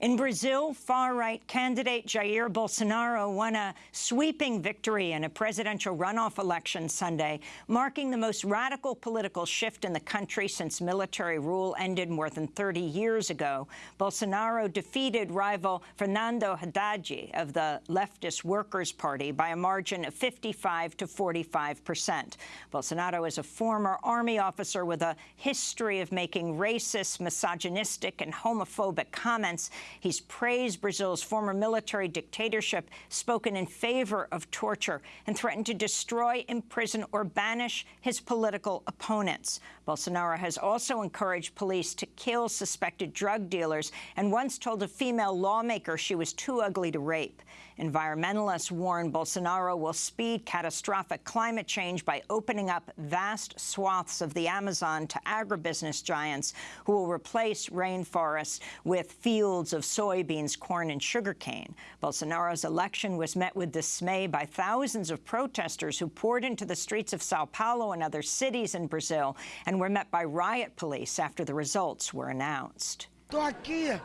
In Brazil, far-right candidate Jair Bolsonaro won a sweeping victory in a presidential runoff election Sunday, marking the most radical political shift in the country since military rule ended more than 30 years ago. Bolsonaro defeated rival Fernando Haddad of the leftist Workers' Party by a margin of 55 to 45 percent. Bolsonaro is a former army officer with a history of making racist, misogynistic and homophobic comments He's praised Brazil's former military dictatorship, spoken in favor of torture, and threatened to destroy, imprison or banish his political opponents. Bolsonaro has also encouraged police to kill suspected drug dealers and once told a female lawmaker she was too ugly to rape. Environmentalists warn Bolsonaro will speed catastrophic climate change by opening up vast swaths of the Amazon to agribusiness giants who will replace rainforests with fields of of soybeans, corn and sugarcane. Bolsonaro's election was met with dismay by thousands of protesters who poured into the streets of Sao Paulo and other cities in Brazil and were met by riot police after the results were announced. Estou aqui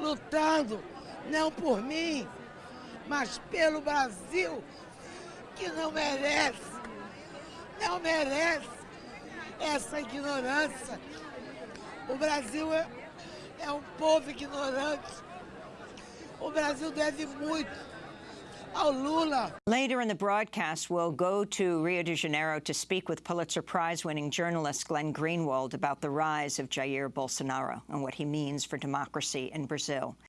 lutando, não por mim, mas pelo Brasil, que não merece, não merece essa ignorância. O Brasil é é um povo ignorante. O Brasil deve muito. Later in the broadcast, we'll go to Rio de Janeiro to speak with Pulitzer Prize-winning journalist Glenn Greenwald about the rise of Jair Bolsonaro and what he means for democracy in Brazil.